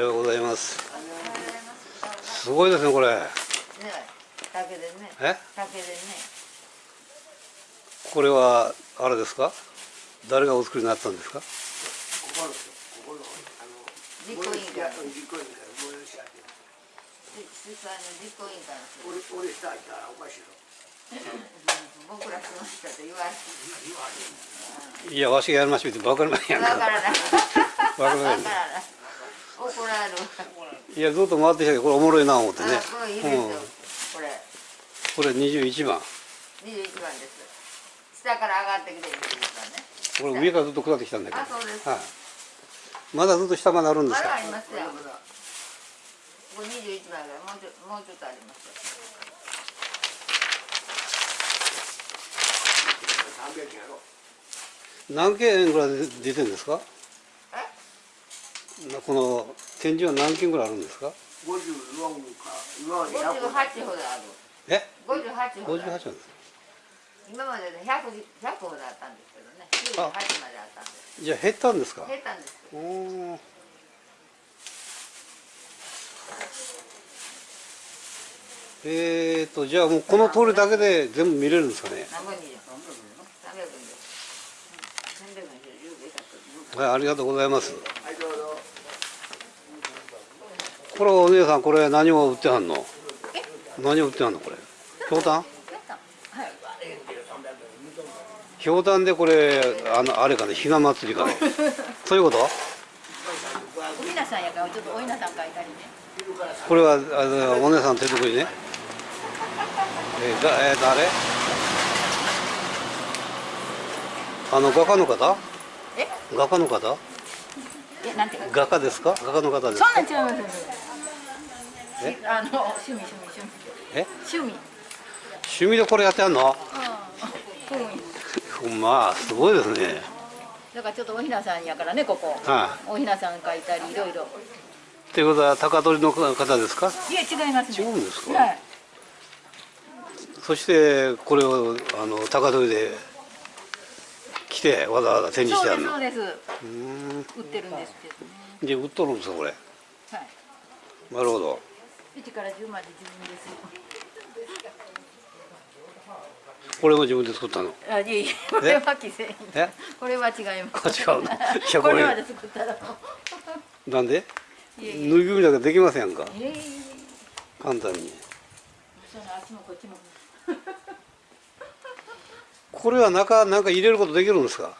ようございます。すごいですねこれ。ね竹でね。え？竹でね。これはあれですか？誰がお作りになったんですか？実行委員会いたらおかしいの僕らしましたって言われて言われへんいやわしがやりましょうって分かりませんやんかわからない怒られるいやずっと回ってきたけどこれおもろいな思ってね。あこれいいですよ、うん。これ。これ21番。21番です。下から上がってきて21番ね。これ上からずっと下ってきたんだけど。あそうです。はい。まだずっと下まであるんでますだか？ありますよこれ21番ぐらいもうちょもうちょっとありますよ。300円やろ何件ぐらい出てるんですか？この展示は何件ぐらいあるんですか？54か今まで100 58ほどある。え？58ほど58なんですか？今までで 100, 100ほどあったんですけどね。98まであったんです。じゃあ減ったんですか？減ったんですおー。えーとじゃあもうこの通りだけで全部見れるんですかね？何本に300円です。300円です。はいありがとうございますはいどうぞこれお姉さんこれ何を売ってはんの？何を売ってはんのこれ？ひょうたんはい。ひょうたんでこれあのあれかねひな祭りかね。そういうこと？おひなさんやからちょっとおひなさん書いたりね。これはあのお姉さん手作りね。えー、がえー、誰？あの画家の方？え？画家の方？えなんて？画家ですか？画家の方ですか？そんなん違いますえあの趣味趣味趣味。え？趣味。趣味でこれやってはんの？うん。まあすごいですね。だからちょっとおひなさんやからねここ。はおひなさん書いたりいろいろ。っていうことは高取の方ですか？いや違いますね。違うんですか？はい。そしてこれをあの高取で来てわざわざ展示してあるの？そうですそうです。うーん。売ってるんですけどね。で売っとるんですかこれ？はい。なるほど1から10まで自分ですこれも自分で作ったの？あいえいえこれは既製品。え？これは違います。あ違うの？いや これまで作ったらなんで？ぬいぐるみだけできませんか？簡単に。これは中なんか入れることできるんですか？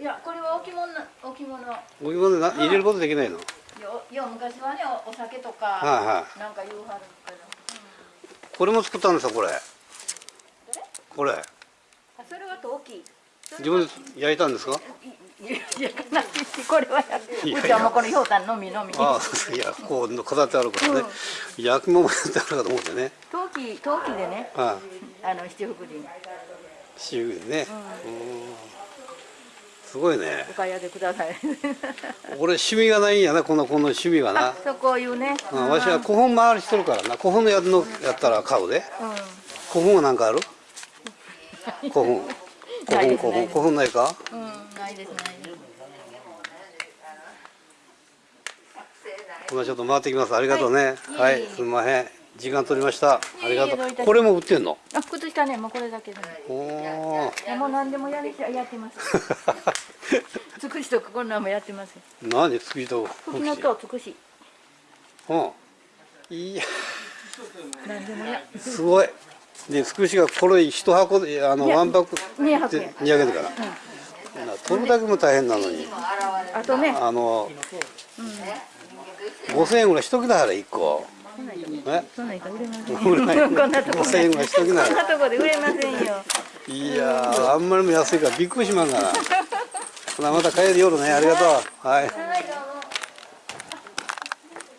いやこれは置物な置物。お湯までな入れることできないの？よよ昔はねおお酒とか、はいはい。なんか言うはるけど、これも作ったんですかこれ？これ？あそれは陶器。自分で焼いたんですか？いいやないしこれはやいやいやうちはもうこのひょうたんのみのみああいやこう飾ってあるからね、焼き物もやってあるかと思ってね陶器陶器でねはいあの七福神私有でね、うんすごいね。お買い上げください。俺趣味がないんやなこのこの趣味がな。あそうこういうね。うんわしは古本回りしとるからな。古本のやつのやったら買うで。う古本は何かある？古本古本古本古本ないか？ん、うん、ないです。ないです。ほなちょっと回ってきます。ありがとうね。ははい。い、いすみません。時間取りました。ありがとう。これも売ってんの？あ靴下ね。もうこれだけでおおもう何でもやりやってます つくしとこんなんもやってます何作りとふきのとつくし。うん。いや。何でもや。すごい。でつくしがこれ一箱であのワンパック200で円200円だから、な取るだけも大変なのに。あとね。あの、5000円ぐらいしときなはれ1個。えそんな売れませんこんなとこ5000円ぐらいしときなはこんなとこで売れませんよ。いやーあんまりにも安いからびっくりしまんがなほなまた帰る夜ねありがとう。はい。